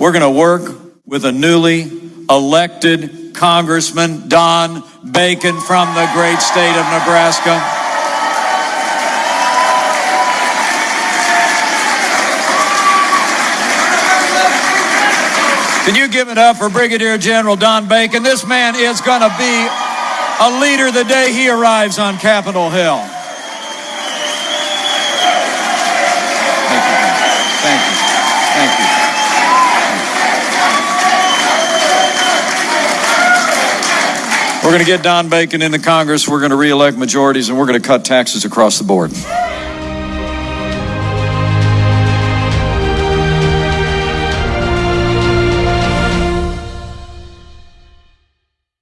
we're going to work with a newly elected Congressman, Don Bacon from the great state of Nebraska. Can you give it up for Brigadier General Don Bacon? This man is going to be a leader the day he arrives on Capitol Hill. Thank you. Thank you. We're going to get Don Bacon into Congress. We're going to reelect majorities, and we're going to cut taxes across the board.